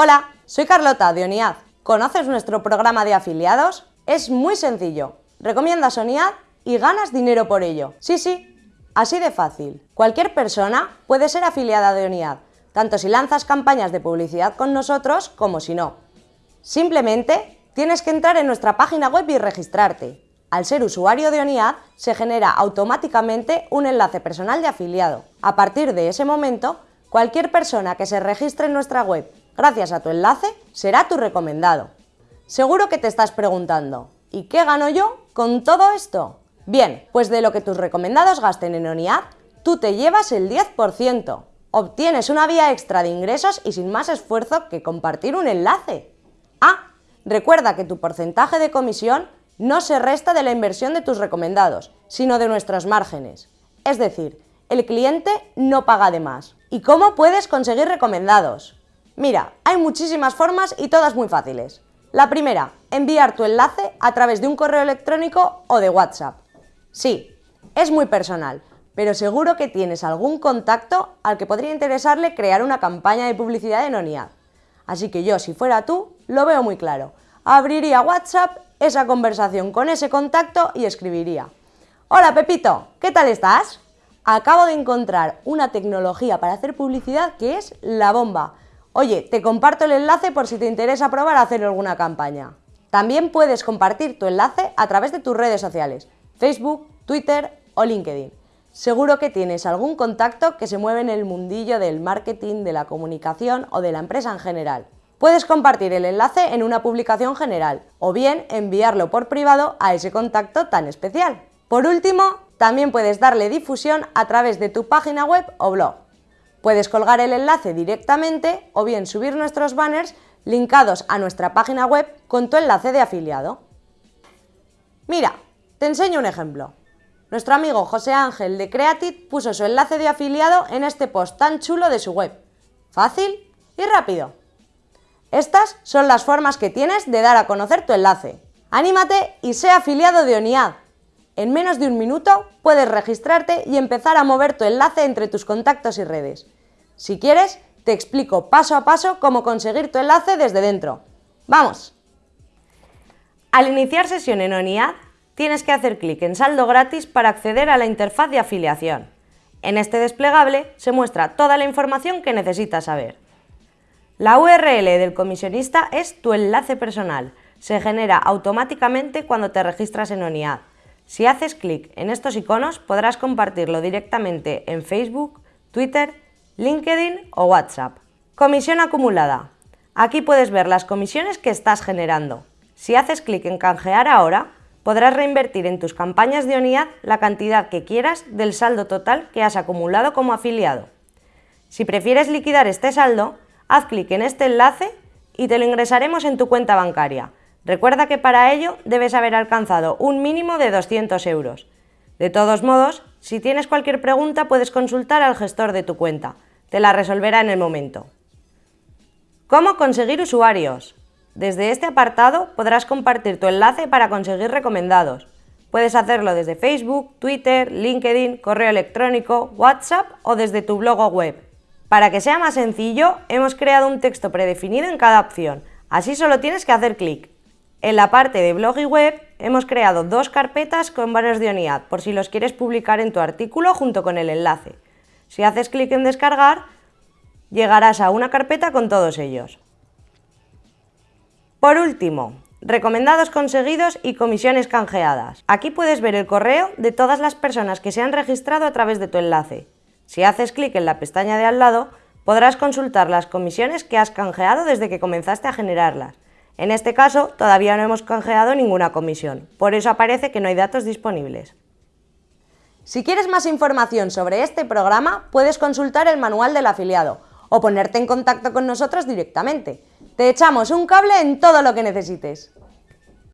Hola, soy Carlota de ONIAD. ¿Conoces nuestro programa de afiliados? Es muy sencillo. Recomiendas ONIAD y ganas dinero por ello. Sí, sí, así de fácil. Cualquier persona puede ser afiliada de ONIAD, tanto si lanzas campañas de publicidad con nosotros como si no. Simplemente tienes que entrar en nuestra página web y registrarte. Al ser usuario de ONIAD, se genera automáticamente un enlace personal de afiliado. A partir de ese momento, cualquier persona que se registre en nuestra web gracias a tu enlace será tu recomendado. Seguro que te estás preguntando, ¿y qué gano yo con todo esto? Bien, pues de lo que tus recomendados gasten en ONIAD, tú te llevas el 10%. Obtienes una vía extra de ingresos y sin más esfuerzo que compartir un enlace. Ah, recuerda que tu porcentaje de comisión no se resta de la inversión de tus recomendados, sino de nuestros márgenes. Es decir, el cliente no paga de más. ¿Y cómo puedes conseguir recomendados? Mira, hay muchísimas formas y todas muy fáciles. La primera, enviar tu enlace a través de un correo electrónico o de WhatsApp. Sí, es muy personal, pero seguro que tienes algún contacto al que podría interesarle crear una campaña de publicidad en ONIAD. Así que yo, si fuera tú, lo veo muy claro. Abriría WhatsApp esa conversación con ese contacto y escribiría Hola Pepito, ¿qué tal estás? Acabo de encontrar una tecnología para hacer publicidad que es la bomba. Oye, te comparto el enlace por si te interesa probar a hacer alguna campaña. También puedes compartir tu enlace a través de tus redes sociales, Facebook, Twitter o LinkedIn. Seguro que tienes algún contacto que se mueve en el mundillo del marketing, de la comunicación o de la empresa en general. Puedes compartir el enlace en una publicación general o bien enviarlo por privado a ese contacto tan especial. Por último, también puedes darle difusión a través de tu página web o blog. Puedes colgar el enlace directamente o bien subir nuestros banners linkados a nuestra página web con tu enlace de afiliado. Mira, te enseño un ejemplo. Nuestro amigo José Ángel de Creatit puso su enlace de afiliado en este post tan chulo de su web. Fácil y rápido. Estas son las formas que tienes de dar a conocer tu enlace. ¡Anímate y sé afiliado de ONIAD! En menos de un minuto puedes registrarte y empezar a mover tu enlace entre tus contactos y redes. Si quieres, te explico paso a paso cómo conseguir tu enlace desde dentro. ¡Vamos! Al iniciar sesión en ONIAD, tienes que hacer clic en saldo gratis para acceder a la interfaz de afiliación. En este desplegable se muestra toda la información que necesitas saber. La URL del comisionista es tu enlace personal. Se genera automáticamente cuando te registras en ONIAD. Si haces clic en estos iconos podrás compartirlo directamente en Facebook, Twitter, LinkedIn o WhatsApp. Comisión acumulada. Aquí puedes ver las comisiones que estás generando. Si haces clic en canjear ahora, podrás reinvertir en tus campañas de ONIAD la cantidad que quieras del saldo total que has acumulado como afiliado. Si prefieres liquidar este saldo, haz clic en este enlace y te lo ingresaremos en tu cuenta bancaria. Recuerda que para ello debes haber alcanzado un mínimo de 200 euros. De todos modos, si tienes cualquier pregunta puedes consultar al gestor de tu cuenta. Te la resolverá en el momento. ¿Cómo conseguir usuarios? Desde este apartado podrás compartir tu enlace para conseguir recomendados. Puedes hacerlo desde Facebook, Twitter, LinkedIn, correo electrónico, WhatsApp o desde tu blog o web. Para que sea más sencillo, hemos creado un texto predefinido en cada opción, así solo tienes que hacer clic. En la parte de blog y web hemos creado dos carpetas con varios de ONIAD, por si los quieres publicar en tu artículo junto con el enlace. Si haces clic en descargar, llegarás a una carpeta con todos ellos. Por último, recomendados conseguidos y comisiones canjeadas. Aquí puedes ver el correo de todas las personas que se han registrado a través de tu enlace. Si haces clic en la pestaña de al lado, podrás consultar las comisiones que has canjeado desde que comenzaste a generarlas. En este caso, todavía no hemos canjeado ninguna comisión, por eso aparece que no hay datos disponibles. Si quieres más información sobre este programa, puedes consultar el manual del afiliado o ponerte en contacto con nosotros directamente. Te echamos un cable en todo lo que necesites.